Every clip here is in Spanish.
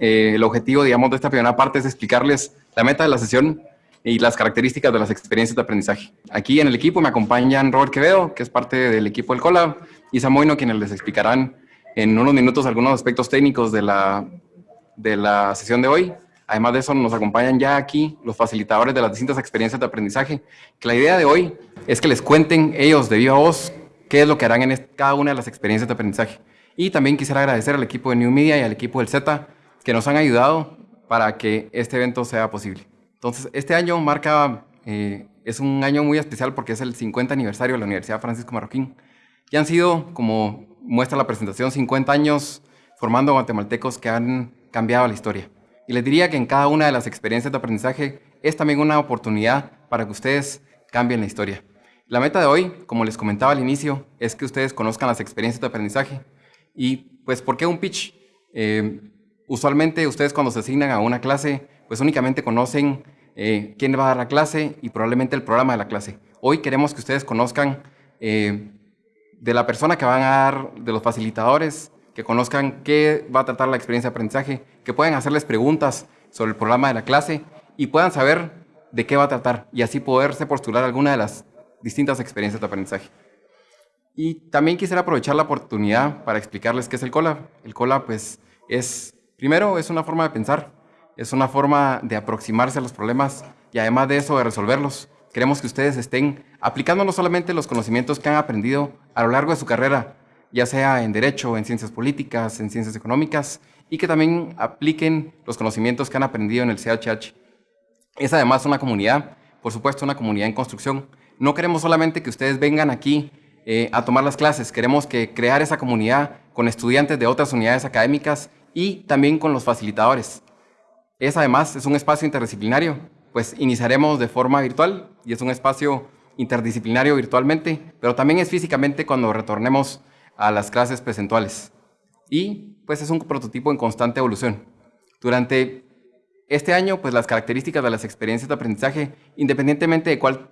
eh, el objetivo, digamos, de esta primera parte es explicarles la meta de la sesión y las características de las experiencias de aprendizaje. Aquí en el equipo me acompañan Robert Quevedo, que es parte del equipo del COLA, y Samoino, quienes les explicarán en unos minutos algunos aspectos técnicos de la, de la sesión de hoy. Además de eso, nos acompañan ya aquí los facilitadores de las distintas experiencias de aprendizaje, que la idea de hoy es que les cuenten ellos de viva voz qué es lo que harán en cada una de las experiencias de aprendizaje. Y también quisiera agradecer al equipo de New Media y al equipo del Z que nos han ayudado para que este evento sea posible. Entonces, este año marca, eh, es un año muy especial porque es el 50 aniversario de la Universidad Francisco Marroquín. Y han sido, como muestra la presentación, 50 años formando guatemaltecos que han cambiado la historia. Y les diría que en cada una de las experiencias de aprendizaje es también una oportunidad para que ustedes cambien la historia. La meta de hoy, como les comentaba al inicio, es que ustedes conozcan las experiencias de aprendizaje. Y pues, ¿por qué un pitch? Eh, usualmente ustedes cuando se asignan a una clase, pues únicamente conocen eh, quién va a dar la clase y probablemente el programa de la clase. Hoy queremos que ustedes conozcan eh, de la persona que van a dar, de los facilitadores, que conozcan qué va a tratar la experiencia de aprendizaje, que puedan hacerles preguntas sobre el programa de la clase y puedan saber de qué va a tratar y así poderse postular alguna de las distintas experiencias de aprendizaje. Y también quisiera aprovechar la oportunidad para explicarles qué es el COLA. El COLA, pues, es, primero, es una forma de pensar, es una forma de aproximarse a los problemas y además de eso, de resolverlos. Queremos que ustedes estén aplicando no solamente los conocimientos que han aprendido a lo largo de su carrera, ya sea en Derecho, en Ciencias Políticas, en Ciencias Económicas, y que también apliquen los conocimientos que han aprendido en el CHH. Es además una comunidad, por supuesto, una comunidad en construcción, no queremos solamente que ustedes vengan aquí eh, a tomar las clases, queremos que crear esa comunidad con estudiantes de otras unidades académicas y también con los facilitadores. Es además, es un espacio interdisciplinario, pues iniciaremos de forma virtual y es un espacio interdisciplinario virtualmente, pero también es físicamente cuando retornemos a las clases presenciales. Y pues es un prototipo en constante evolución. Durante este año, pues las características de las experiencias de aprendizaje, independientemente de cuál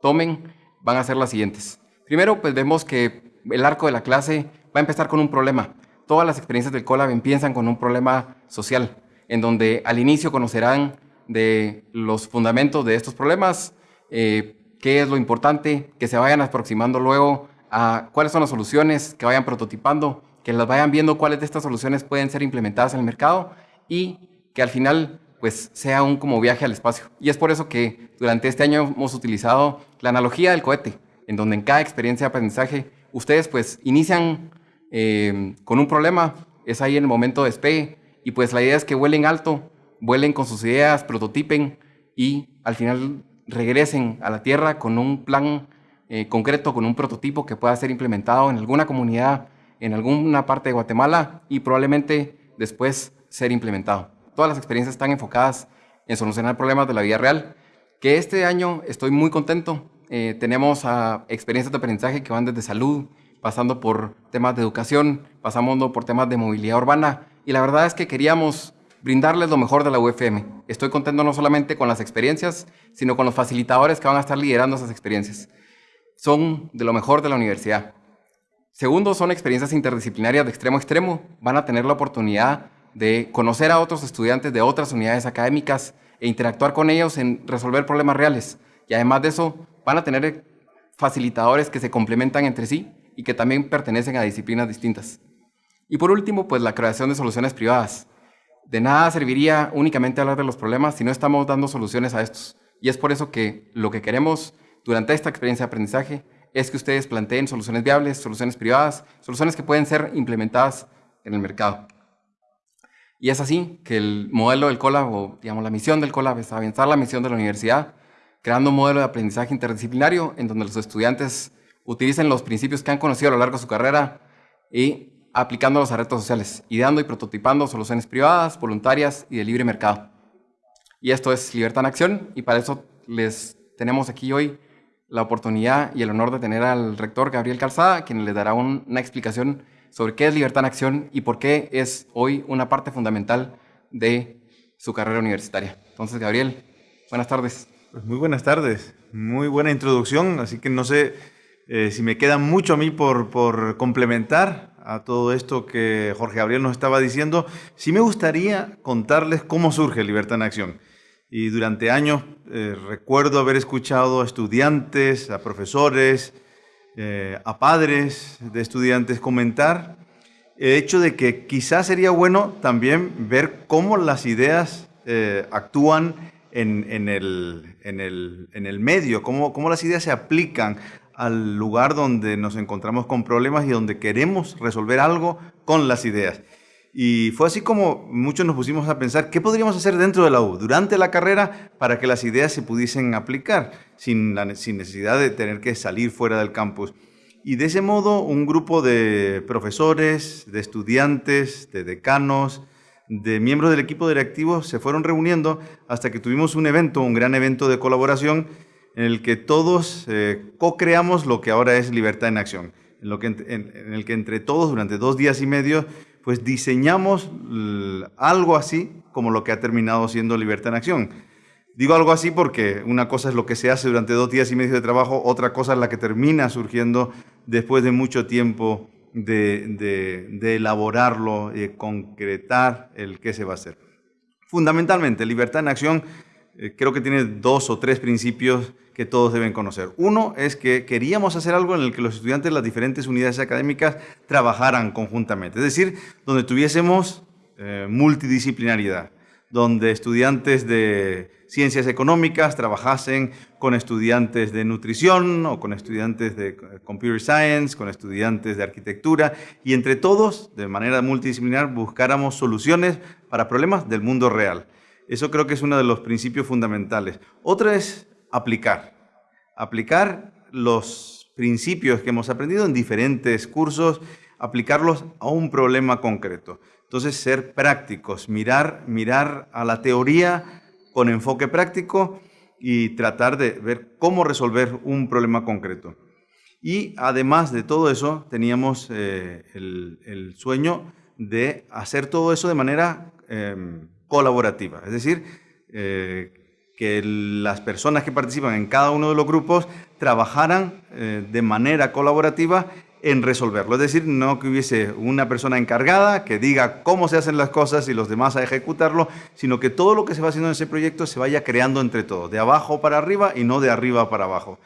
tomen van a ser las siguientes. Primero, pues vemos que el arco de la clase va a empezar con un problema. Todas las experiencias del COLAB empiezan con un problema social, en donde al inicio conocerán de los fundamentos de estos problemas, eh, qué es lo importante, que se vayan aproximando luego a cuáles son las soluciones, que vayan prototipando, que las vayan viendo cuáles de estas soluciones pueden ser implementadas en el mercado y que al final pues sea un como viaje al espacio. Y es por eso que durante este año hemos utilizado la analogía del cohete, en donde en cada experiencia de aprendizaje ustedes pues inician eh, con un problema, es ahí en el momento de despegue, y pues la idea es que vuelen alto, vuelen con sus ideas, prototipen y al final regresen a la Tierra con un plan eh, concreto, con un prototipo que pueda ser implementado en alguna comunidad, en alguna parte de Guatemala y probablemente después ser implementado todas las experiencias están enfocadas en solucionar problemas de la vida real, que este año estoy muy contento. Eh, tenemos a experiencias de aprendizaje que van desde salud, pasando por temas de educación, pasando por temas de movilidad urbana, y la verdad es que queríamos brindarles lo mejor de la UFM. Estoy contento no solamente con las experiencias, sino con los facilitadores que van a estar liderando esas experiencias. Son de lo mejor de la universidad. Segundo, son experiencias interdisciplinarias de extremo a extremo. Van a tener la oportunidad de conocer a otros estudiantes de otras unidades académicas e interactuar con ellos en resolver problemas reales. Y además de eso, van a tener facilitadores que se complementan entre sí y que también pertenecen a disciplinas distintas. Y por último, pues la creación de soluciones privadas. De nada serviría únicamente hablar de los problemas si no estamos dando soluciones a estos. Y es por eso que lo que queremos durante esta experiencia de aprendizaje es que ustedes planteen soluciones viables, soluciones privadas, soluciones que pueden ser implementadas en el mercado. Y es así que el modelo del COLAB, o digamos la misión del COLAB, es avanzar la misión de la universidad, creando un modelo de aprendizaje interdisciplinario en donde los estudiantes utilicen los principios que han conocido a lo largo de su carrera y aplicándolos a retos sociales, ideando y prototipando soluciones privadas, voluntarias y de libre mercado. Y esto es Libertad en Acción y para eso les tenemos aquí hoy la oportunidad y el honor de tener al rector Gabriel Calzada, quien les dará una explicación sobre qué es Libertad en Acción y por qué es hoy una parte fundamental de su carrera universitaria. Entonces, Gabriel, buenas tardes. Pues muy buenas tardes, muy buena introducción, así que no sé eh, si me queda mucho a mí por, complementar a todo esto que Jorge Gabriel nos estaba diciendo, sí me gustaría contarles cómo surge Libertad en Acción. Y durante años eh, recuerdo haber escuchado a estudiantes, a profesores, eh, a padres de estudiantes comentar el hecho de que quizás sería bueno también ver cómo las ideas eh, actúan en, el, en, el, en, el, medio, cómo, cómo las ideas se aplican al lugar donde nos encontramos con problemas y donde queremos resolver algo con las ideas. Y fue así como muchos nos pusimos a pensar qué podríamos hacer dentro de la U durante la carrera para que las ideas se pudiesen aplicar sin, la, sin necesidad de tener que salir fuera del campus. Y de ese modo un grupo de profesores, de estudiantes, de decanos, de miembros del equipo directivo se fueron reuniendo hasta que tuvimos un evento, un gran evento de colaboración en el que todos eh, co-creamos lo que ahora es Libertad en Acción, en, lo que, en el que entre todos durante dos días y medio pues diseñamos algo así como lo que ha terminado siendo Libertad en Acción. Digo algo así porque una cosa es lo que se hace durante dos días y medio de trabajo, otra cosa es la que termina surgiendo después de mucho tiempo de, de elaborarlo, y concretar el qué se va a hacer. Fundamentalmente, Libertad en Acción eh, creo que tiene dos o tres principios que todos deben conocer. Uno es que queríamos hacer algo en el que los estudiantes de las diferentes unidades académicas trabajaran conjuntamente, es decir, donde tuviésemos eh, multidisciplinariedad, donde estudiantes de ciencias económicas trabajasen con estudiantes de nutrición o con estudiantes de computer science, con estudiantes de arquitectura y entre todos, de manera multidisciplinar, buscáramos soluciones para problemas del mundo real. Eso creo que es uno de los principios fundamentales. Otra es aplicar. Aplicar los principios que hemos aprendido en diferentes cursos, aplicarlos a un problema concreto. Entonces, ser prácticos, mirar, mirar a la teoría con enfoque práctico y tratar de ver cómo resolver un problema concreto. Y además de todo eso, teníamos eh, el, sueño de hacer todo eso de manera em, colaborativa, es decir, eh, que las personas que participan en cada uno de los grupos trabajaran eh, de manera colaborativa en resolverlo. Es decir, no que hubiese una persona encargada que diga cómo se hacen las cosas y los demás a ejecutarlo, sino que todo lo que se va haciendo en ese proyecto se vaya creando entre todos, de abajo para arriba y no de arriba para abajo.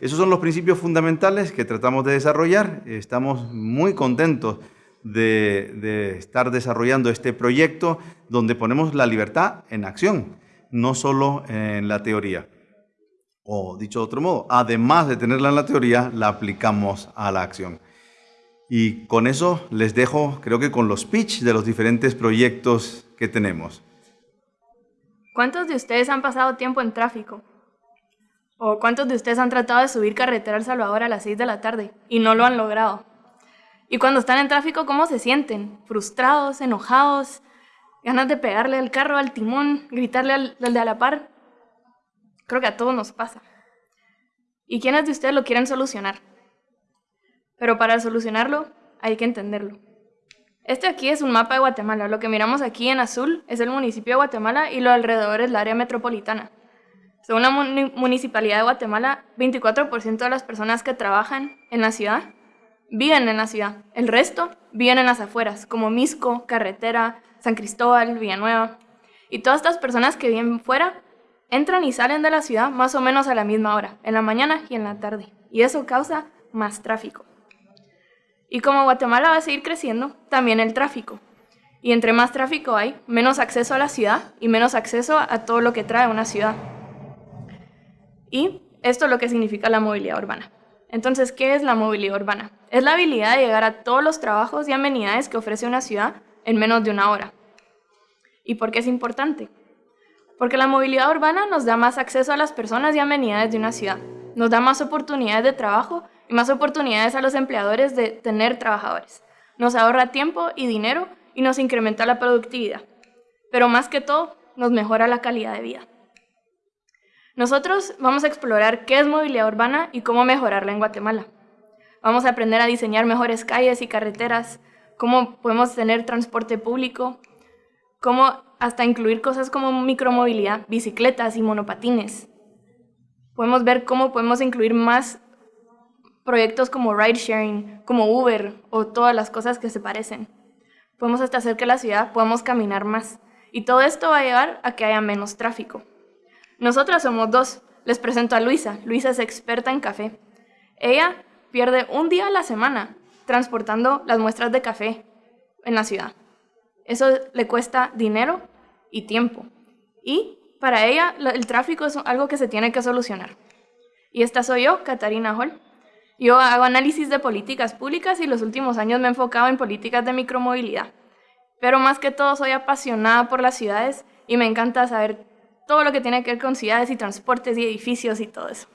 Esos son los principios fundamentales que tratamos de desarrollar. Estamos muy contentos de, estar desarrollando este proyecto donde ponemos la libertad en acción, no solo en la teoría. O dicho de otro modo, además de tenerla en la teoría, la aplicamos a la acción. Y con eso les dejo, creo que con los pitch de los diferentes proyectos que tenemos. ¿Cuántos de ustedes han pasado tiempo en tráfico? ¿O cuántos de ustedes han tratado de subir carretera al Salvador a las 6 de la tarde y no lo han logrado? Y cuando están en tráfico, ¿cómo se sienten? Frustrados, enojados, ganas de pegarle al carro, al timón, gritarle al, de a la par. Creo que a todos nos pasa. ¿Y quiénes de ustedes lo quieren solucionar? Pero para solucionarlo hay que entenderlo. Este aquí es un mapa de Guatemala. Lo que miramos aquí en azul es el municipio de Guatemala y lo alrededor es el área metropolitana. Según la Municipalidad de Guatemala, 24% de las personas que trabajan en la ciudad viven en la ciudad. El resto viven en las afueras, como Misco, Carretera, San Cristóbal, Villanueva. Y todas estas personas que viven fuera entran y salen de la ciudad más o menos a la misma hora, en la mañana y en la tarde. Y eso causa más tráfico. Y como Guatemala va a seguir creciendo, también el tráfico. Y entre más tráfico hay, menos acceso a la ciudad y menos acceso a todo lo que trae una ciudad. Y esto es lo que significa la movilidad urbana. Entonces, ¿qué es la movilidad urbana? Es la habilidad de llegar a todos los trabajos y amenidades que ofrece una ciudad en menos de una hora. ¿Y por qué es importante? Porque la movilidad urbana nos da más acceso a las personas y amenidades de una ciudad, nos da más oportunidades de trabajo y más oportunidades a los empleadores de tener trabajadores. Nos ahorra tiempo y dinero y nos incrementa la productividad. Pero más que todo, nos mejora la calidad de vida. Nosotros vamos a explorar qué es movilidad urbana y cómo mejorarla en Guatemala. Vamos a aprender a diseñar mejores calles y carreteras, cómo podemos tener transporte público, cómo hasta incluir cosas como micromovilidad, bicicletas y monopatines. Podemos ver cómo podemos incluir más, proyectos como ride sharing, como Uber o todas las cosas que se parecen. Podemos hasta hacer que la ciudad podamos caminar más. Y todo esto va a llevar a que haya menos tráfico. Nosotras somos dos. Les presento a Luisa. Luisa es experta en café. Ella pierde un día a la semana transportando las muestras de café en la ciudad. Eso le cuesta dinero y tiempo. Y para ella el tráfico es algo que se tiene que solucionar. Y esta soy yo, Catarina Hall. Yo hago análisis de políticas públicas y los últimos años me he enfocado en políticas de micromovilidad. Pero más que todo soy apasionada por las ciudades y me encanta saber todo lo que tiene que ver con ciudades y transportes y edificios y todo eso.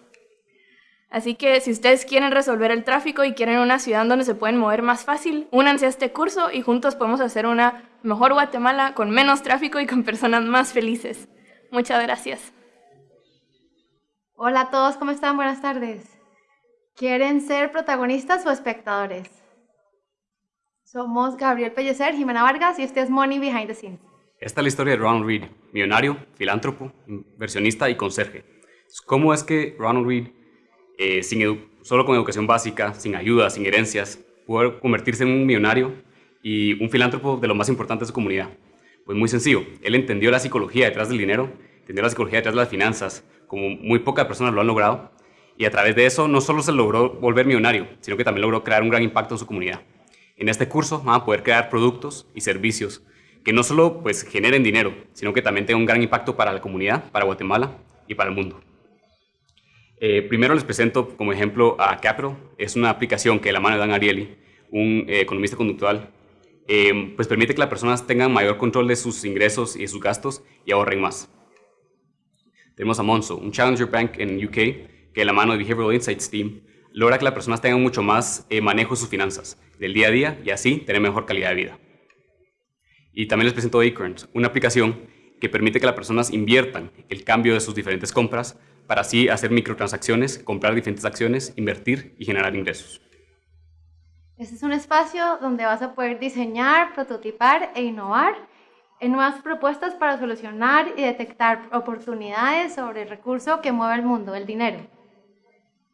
Así que si ustedes quieren resolver el tráfico y quieren una ciudad donde se pueden mover más fácil, únanse a este curso y juntos podemos hacer una mejor Guatemala con menos tráfico y con personas más felices. Muchas gracias. Hola a todos, ¿cómo están? Buenas tardes. ¿Quieren ser protagonistas o espectadores? Somos Gabriel Pellecer, Jimena Vargas y este es Money Behind the Scenes. Esta es la historia de Ronald Reed, millonario, filántropo, inversionista y conserje. ¿Cómo es que Ronald Reed, eh, sin solo con educación básica, sin ayuda, sin herencias, pudo convertirse en un millonario y un filántropo de lo más importante de su comunidad? Pues muy sencillo, él entendió la psicología detrás del dinero, entendió la psicología detrás de las finanzas, como muy pocas personas lo han logrado, y a través de eso no solo se logró volver millonario, sino que también logró crear un gran impacto en su comunidad. En este curso van a poder crear productos y servicios que no solo pues, generen dinero, sino que también tengan un gran impacto para la comunidad, para Guatemala y para el mundo. Eh, primero les presento como ejemplo a Capital. Es una aplicación que la mano de Dan Ariely, un eh, economista conductual, eh, pues permite que las personas tengan mayor control de sus ingresos y de sus gastos y ahorren más. Tenemos a Monzo, un Challenger Bank en UK, que la mano de Behavioral Insights Team logra que las personas tengan mucho más manejo de sus finanzas del día a día y así tener mejor calidad de vida. Y también les presento Acorns, una aplicación que permite que las personas inviertan el cambio de sus diferentes compras para así hacer microtransacciones, comprar diferentes acciones, invertir y generar ingresos. Este es un espacio donde vas a poder diseñar, prototipar e innovar en nuevas propuestas para solucionar y detectar oportunidades sobre el recurso que mueve el mundo, el dinero.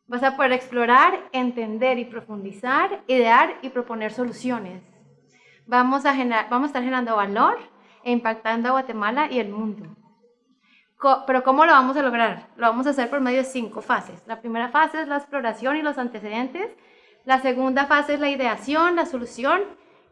Vas a poder explorar, entender y profundizar, idear y proponer soluciones. Vamos a, generar, vamos a estar generando valor e impactando a Guatemala y el mundo. Pero ¿cómo lo vamos a lograr? Lo vamos a hacer por medio de cinco fases. La primera fase es la exploración y los antecedentes. La segunda fase es la ideación, la solución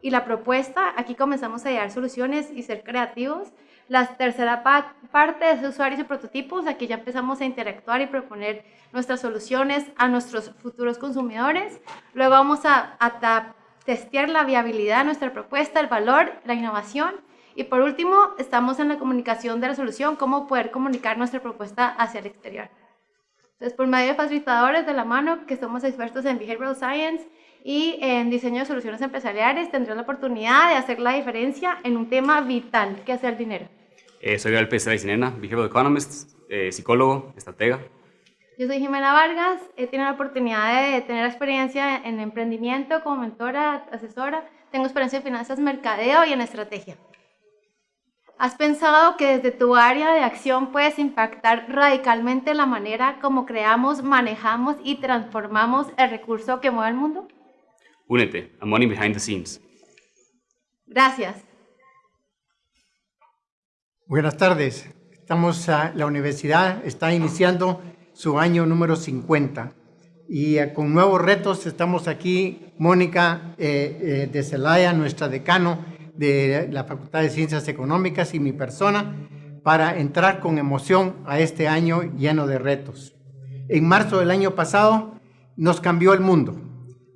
y la propuesta. Aquí comenzamos a idear soluciones y ser creativos. La tercera parte es usuarios y prototipos. Aquí ya empezamos a interactuar y proponer nuestras soluciones a nuestros futuros consumidores. Luego vamos a, a testear la viabilidad de nuestra propuesta, el valor, la innovación. Y por último, estamos en la comunicación de la solución, cómo poder comunicar nuestra propuesta hacia el exterior. Entonces, por medio de facilitadores de la mano, que somos expertos en Behavioral Science y en diseño de soluciones empresariales, tendrán la oportunidad de hacer la diferencia en un tema vital, que es el dinero. Eh, soy Gabriel Pérez Sinena, Behavioral Economist, eh, psicólogo, estratega. Yo soy Jimena Vargas, he tenido la oportunidad de tener experiencia en emprendimiento como mentora, asesora, tengo experiencia en finanzas, mercadeo y en estrategia. ¿Has pensado que desde tu área de acción puedes impactar radicalmente la manera como creamos, manejamos y transformamos el recurso que mueve el mundo? Únete a Money Behind the Scenes. Gracias. Buenas tardes. Estamos a la universidad, está iniciando su año número 50 y eh, con nuevos retos estamos aquí, Mónica eh, eh, de Celaya, nuestra decano de la Facultad de Ciencias Económicas y mi persona, para entrar con emoción a este año lleno de retos. En marzo del año pasado nos cambió el mundo.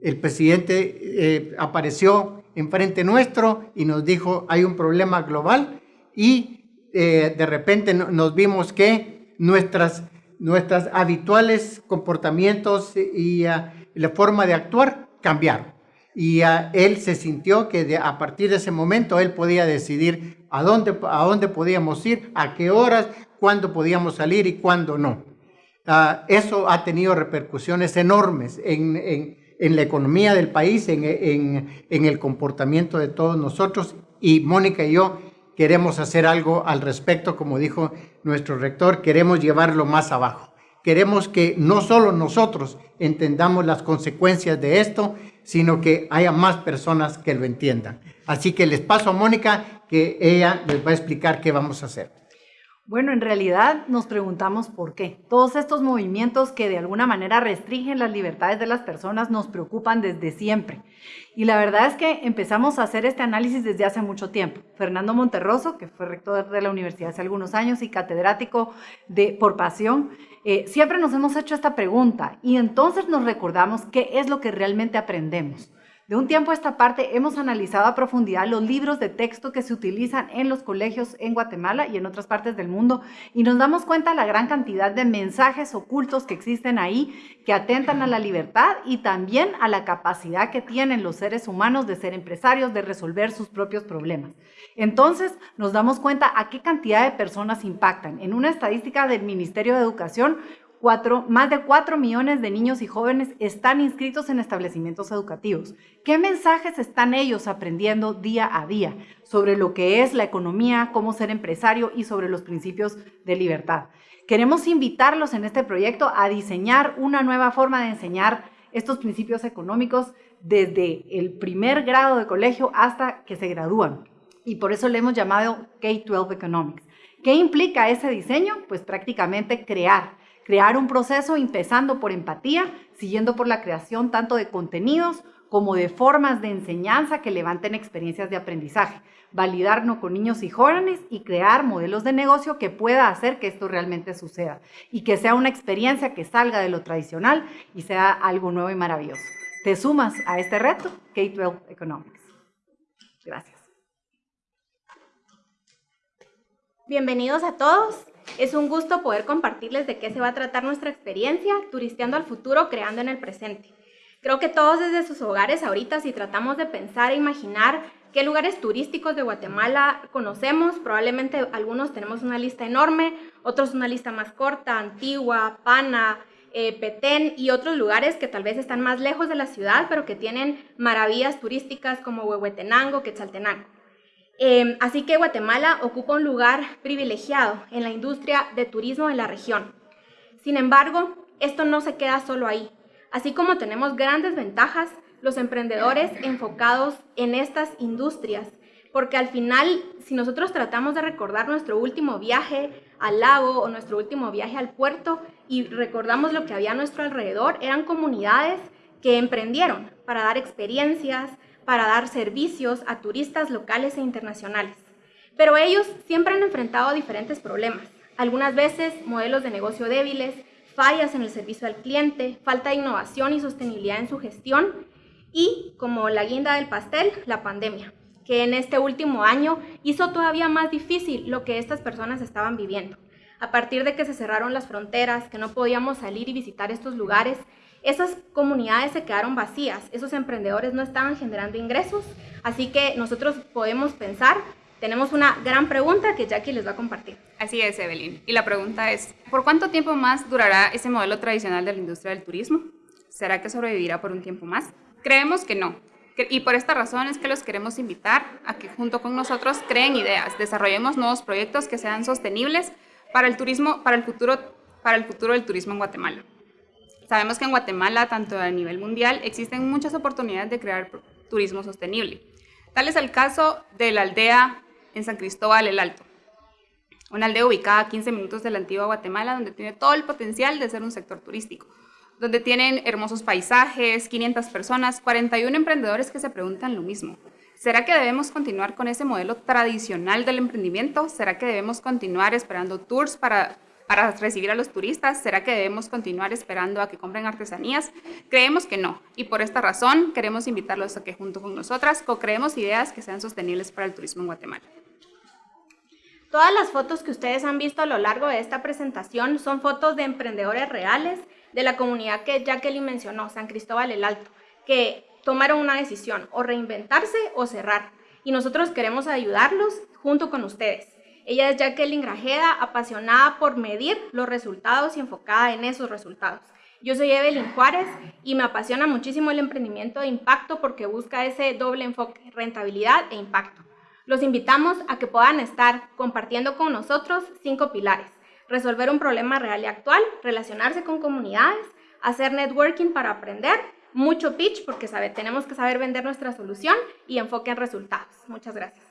El presidente apareció enfrente nuestro y nos dijo hay un problema global y eh, de repente nos vimos que nuestras, nuestras habituales comportamientos y ah, la forma de actuar cambiaron. Y ah, él se sintió que a partir de ese momento él podía decidir a dónde, a dónde podíamos ir, a qué horas, cuándo podíamos salir y cuándo no. Ah, eso ha tenido repercusiones enormes en, en, la economía del país, en, en el comportamiento de todos nosotros. Y Mónica y yo queremos hacer algo al respecto, como dijo nuestro rector, queremos llevarlo más abajo. queremos que no solo nosotros entendamos las consecuencias de esto, sino que haya más personas que lo entiendan. Así que les paso a Mónica que ella les va a explicar qué vamos a hacer. Bueno, en realidad nos preguntamos por qué. Todos estos movimientos que de alguna manera restringen las libertades de las personas nos preocupan desde siempre. Y la verdad es que empezamos a hacer este análisis desde hace mucho tiempo. Fernando Monterroso, que fue rector de la universidad hace algunos años y catedrático de por pasión, eh, siempre nos hemos hecho esta pregunta y entonces nos recordamos qué es lo que realmente aprendemos. De un tiempo a esta parte hemos analizado a profundidad los libros de texto que se utilizan en los colegios en Guatemala y en otras partes del mundo y nos damos cuenta de la gran cantidad de mensajes ocultos que existen ahí que atentan a la libertad y también a la capacidad que tienen los seres humanos de ser empresarios, de resolver sus propios problemas. Entonces nos damos cuenta a qué cantidad de personas impactan. En una estadística del Ministerio de Educación, más de 4 millones de niños y jóvenes están inscritos en establecimientos educativos. ¿Qué mensajes están ellos aprendiendo día a día sobre lo que es la economía, cómo ser empresario y sobre los principios de libertad? Queremos invitarlos en este proyecto a diseñar una nueva forma de enseñar estos principios económicos desde el primer grado de colegio hasta que se gradúan. Y por eso le hemos llamado K-12 Economics. ¿Qué implica ese diseño? Pues prácticamente crear crear un proceso empezando por empatía, siguiendo por la creación tanto de contenidos como de formas de enseñanza que levanten experiencias de aprendizaje, validarnos con niños y jóvenes y crear modelos de negocio que pueda hacer que esto realmente suceda y que sea una experiencia que salga de lo tradicional y sea algo nuevo y maravilloso. ¿Te sumas a este reto? K-12 Economics. Gracias. Bienvenidos a todos. Es un gusto poder compartirles de qué se va a tratar nuestra experiencia turisteando al futuro, creando en el presente. Creo que todos desde sus hogares ahorita, si tratamos de pensar e imaginar qué lugares turísticos de Guatemala conocemos, probablemente algunos tenemos una lista enorme, otros una lista más corta, Antigua, Pana, eh, Petén y otros lugares que tal vez están más lejos de la ciudad, pero que tienen maravillas turísticas como Huehuetenango, Quetzaltenango. Em, así que Guatemala ocupa un lugar privilegiado en la industria de turismo en la región. Sin embargo, esto no se queda solo ahí. Así como tenemos grandes ventajas, los emprendedores enfocados en estas industrias, porque al final, si nosotros tratamos de recordar nuestro último viaje al lago o nuestro último viaje al puerto y recordamos lo que había a nuestro alrededor, eran comunidades que emprendieron para dar experiencias, para dar servicios a turistas locales e internacionales. Pero ellos siempre han enfrentado diferentes problemas, algunas veces modelos de negocio débiles, fallas en el servicio al cliente, falta de innovación y sostenibilidad en su gestión y, como la guinda del pastel, la pandemia, que en este último año hizo todavía más difícil lo que estas personas estaban viviendo. A partir de que se cerraron las fronteras, que no podíamos salir y visitar estos lugares, esas comunidades se quedaron vacías, esos emprendedores no estaban generando ingresos, así que nosotros podemos pensar, tenemos una gran pregunta que Jackie les va a compartir. Así es, Evelyn. Y la pregunta es, ¿por cuánto tiempo más durará ese modelo tradicional de la industria del turismo? ¿Será que sobrevivirá por un tiempo más? Creemos que no. Y por esta razón es que los queremos invitar a que junto con nosotros creen ideas, desarrollemos nuevos proyectos que sean sostenibles para el turismo, para el futuro, para el futuro del turismo en Guatemala. Sabemos que en Guatemala, tanto a nivel mundial, existen muchas oportunidades de crear turismo sostenible. Tal es el caso de la aldea en San Cristóbal el Alto, una aldea ubicada a 15 minutos de la antigua Guatemala, donde tiene todo el potencial de ser un sector turístico, donde tienen hermosos paisajes, 500 personas, 41 emprendedores que se preguntan lo mismo. ¿Será que debemos continuar con ese modelo tradicional del emprendimiento? ¿Será que debemos continuar esperando tours para para recibir a los turistas? ¿Será que debemos continuar esperando a que compren artesanías? Creemos que no, y por esta razón queremos invitarlos a que junto con nosotras co-creemos ideas que sean sostenibles para el turismo en Guatemala. Todas las fotos que ustedes han visto a lo largo de esta presentación son fotos de emprendedores reales de la comunidad que Jacqueline mencionó, San Cristóbal el Alto, que tomaron una decisión, o reinventarse o cerrar. Y nosotros queremos ayudarlos junto con ustedes. Ella es Jacqueline Grajeda, apasionada por medir los resultados y enfocada en esos resultados. Yo soy Evelyn Juárez y me apasiona muchísimo el emprendimiento de impacto porque busca ese doble enfoque, rentabilidad e impacto. Los invitamos a que puedan estar compartiendo con nosotros cinco pilares. resolver un problema real y actual, relacionarse con comunidades, hacer networking para aprender, mucho pitch porque sabe, tenemos que saber vender nuestra solución y enfoque en resultados. Muchas gracias.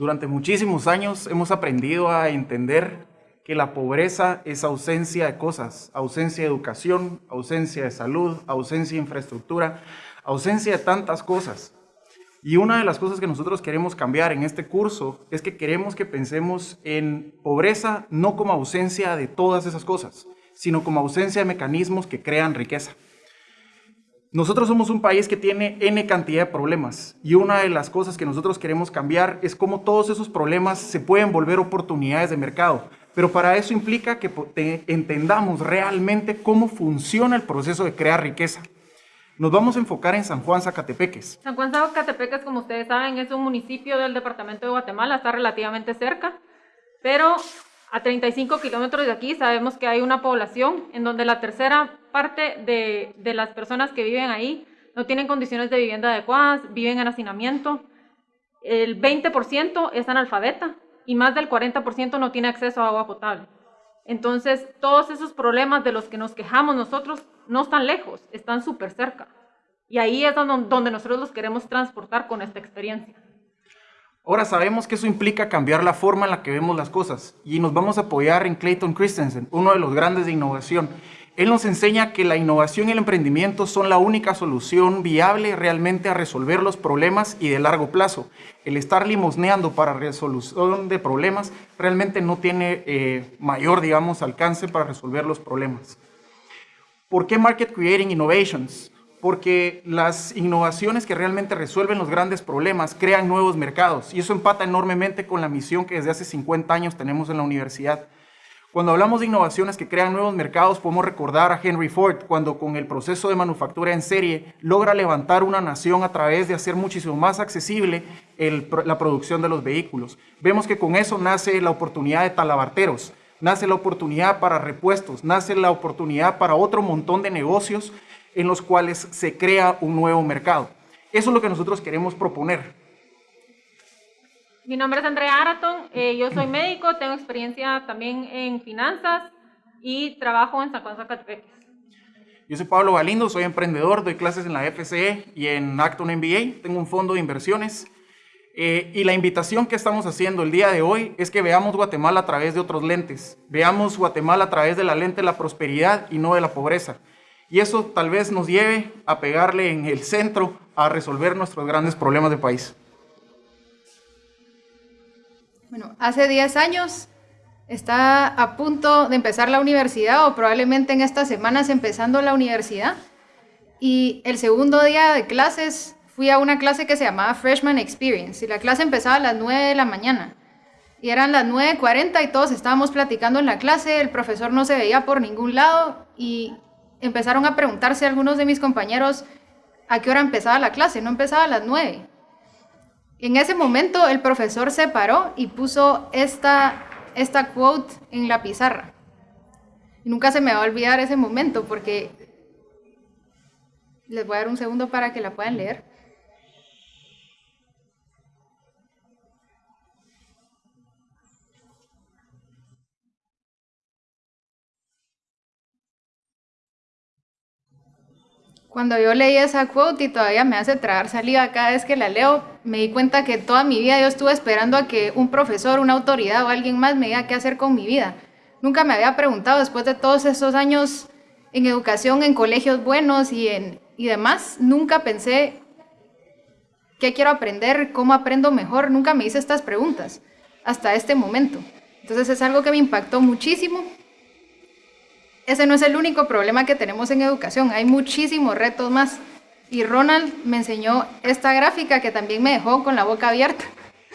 Durante muchísimos años hemos aprendido a entender que la pobreza es ausencia de cosas, ausencia de educación, ausencia de salud, ausencia de infraestructura, ausencia de tantas cosas. Y una de las cosas que nosotros queremos cambiar en este curso es que queremos que pensemos en pobreza no como ausencia de todas esas cosas, sino como ausencia de mecanismos que crean riqueza. Nosotros somos un país que tiene N cantidad de problemas y una de las cosas que nosotros queremos cambiar es cómo todos esos problemas se pueden volver oportunidades de mercado. Pero para eso implica que entendamos realmente cómo funciona el proceso de crear riqueza. Nos vamos a enfocar en San Juan Zacatepeques. San Juan Zacatepeques, como ustedes saben, es un municipio del departamento de Guatemala, está relativamente cerca, pero a 35 kilómetros de aquí sabemos que hay una población en donde la tercera parte de, las personas que viven ahí no tienen condiciones de vivienda adecuadas, viven en hacinamiento. El 20% es analfabeta y más del 40% no tiene acceso a agua potable. Entonces, todos esos problemas de los que nos quejamos nosotros no están lejos, están súper cerca. Y ahí es donde nosotros los queremos transportar con esta experiencia. Ahora sabemos que eso implica cambiar la forma en la que vemos las cosas y nos vamos a apoyar en Clayton Christensen, uno de los grandes de innovación. Él nos enseña que la innovación y el emprendimiento son la única solución viable realmente a resolver los problemas y de largo plazo. El estar limosneando para resolución de problemas realmente no tiene eh, mayor, digamos, alcance para resolver los problemas. ¿Por qué Market Creating Innovations? Porque las innovaciones que realmente resuelven los grandes problemas crean nuevos mercados y eso empata enormemente con la misión que desde hace 50 años tenemos en la universidad. Cuando hablamos de innovaciones que crean nuevos mercados, podemos recordar a Henry Ford cuando con el proceso de manufactura en serie logra levantar una nación a través de hacer muchísimo más accesible la producción de los vehículos. Vemos que con eso nace la oportunidad de talabarteros, nace la oportunidad para repuestos, nace la oportunidad para otro montón de negocios en los cuales se crea un nuevo mercado. Eso es lo que nosotros queremos proponer. Mi nombre es Andrea Araton, eh, yo soy médico, tengo experiencia también en finanzas y trabajo en San Juan Zacatepeques. Yo soy Pablo Galindo, soy emprendedor, doy clases en la FCE y en Acton MBA, tengo un fondo de inversiones. Eh, y la invitación que estamos haciendo el día de hoy es que veamos Guatemala a través de otros lentes. Veamos Guatemala a través de la lente de la prosperidad y no de la pobreza. Y eso tal vez nos lleve a pegarle en el centro a resolver nuestros grandes problemas de país. Bueno, hace 10 años está a punto de empezar la universidad o probablemente en estas semanas empezando la universidad. Y el segundo día de clases fui a una clase que se llamaba Freshman Experience y la clase empezaba a las 9 de la mañana. Y eran las 9.40 y todos estábamos platicando en la clase, el profesor no se veía por ningún lado y empezaron a preguntarse algunos de mis compañeros a qué hora empezaba la clase, no empezaba a las 9. En ese momento el profesor se paró y puso esta, esta quote en la pizarra. Y nunca se me va a olvidar ese momento porque les voy a dar un segundo para que la puedan leer. Cuando yo leí esa quote y todavía me hace tragar saliva cada vez que la leo, me di cuenta que toda mi vida yo estuve esperando a que un profesor, una autoridad o alguien más me diga qué hacer con mi vida. Nunca me había preguntado después de todos esos años en educación, en colegios buenos y, en, y demás, nunca pensé qué quiero aprender, cómo aprendo mejor, nunca me hice estas preguntas hasta este momento. Entonces es algo que me impactó muchísimo ese no es el único problema que tenemos en educación, hay muchísimos retos más. Y Ronald me enseñó esta gráfica que también me dejó con la boca abierta.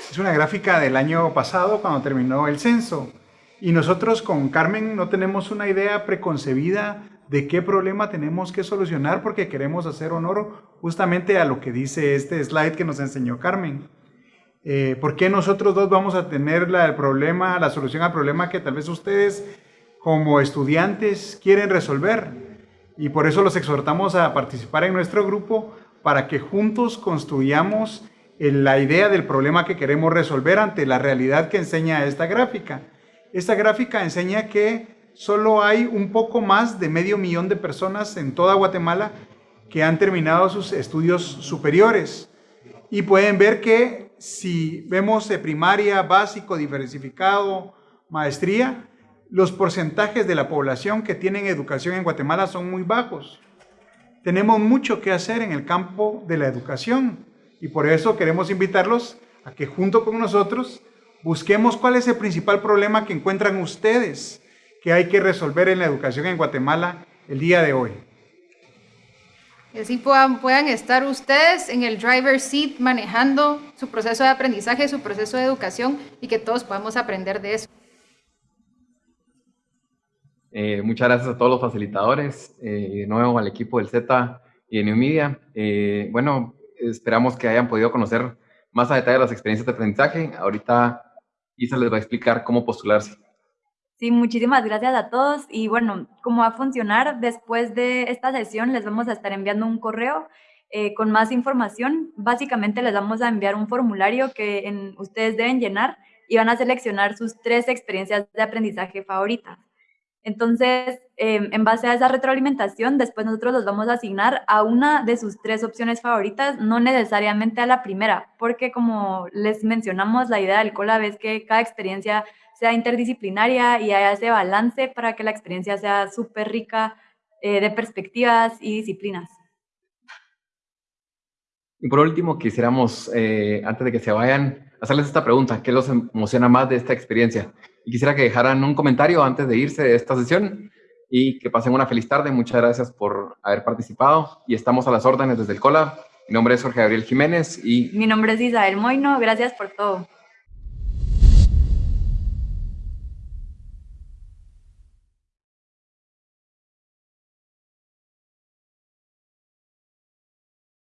Es una gráfica del año pasado cuando terminó el censo. Y nosotros con Carmen no tenemos una idea preconcebida de qué problema tenemos que solucionar porque queremos hacer honor justamente a lo que dice este slide que nos enseñó Carmen. Eh, ¿Por qué nosotros dos vamos a tener el problema, la solución al problema que tal vez ustedes como estudiantes quieren resolver. Y por eso los exhortamos a participar en nuestro grupo para que juntos construyamos la idea del problema que queremos resolver ante la realidad que enseña esta gráfica. Esta gráfica enseña que solo hay un poco más de medio millón de personas en toda Guatemala que han terminado sus estudios superiores. Y pueden ver que si vemos primaria, básico, diversificado, maestría, los porcentajes de la población que tienen educación en Guatemala son muy bajos. Tenemos mucho que hacer en el campo de la educación y por eso queremos invitarlos a que junto con nosotros busquemos cuál es el principal problema que encuentran ustedes que hay que resolver en la educación en Guatemala el día de hoy. Y así puedan, puedan estar ustedes en el driver seat manejando su proceso de aprendizaje, su proceso de educación y que todos podamos aprender de eso. Eh, muchas gracias a todos los facilitadores eh, y de nuevo al equipo del Z y de New Media. Eh, bueno, esperamos que hayan podido conocer más a detalle las experiencias de aprendizaje. Ahorita Isa les va a explicar cómo postularse. Sí, muchísimas gracias a todos y bueno, cómo va a funcionar después de esta sesión les vamos a estar enviando un correo con más información. Básicamente les vamos a enviar un formulario que en, ustedes deben llenar y van a seleccionar sus tres experiencias de aprendizaje favoritas. Entonces, em, en base a esa retroalimentación, después nosotros los vamos a asignar a una de sus tres opciones favoritas, no necesariamente a la primera, porque como les mencionamos, la idea del COLAB es que cada experiencia sea interdisciplinaria y haya ese balance para que la experiencia sea súper rica eh, de perspectivas y disciplinas. Y por último, quisiéramos, eh, antes de que se vayan, hacerles esta pregunta. ¿Qué los emociona más de esta experiencia? Y quisiera que dejaran un comentario antes de irse de esta sesión y que pasen una feliz tarde. Muchas gracias por haber participado y estamos a las órdenes desde el COLA. Mi nombre es Jorge Gabriel Jiménez y... Mi nombre es Isabel Moino. Gracias por todo.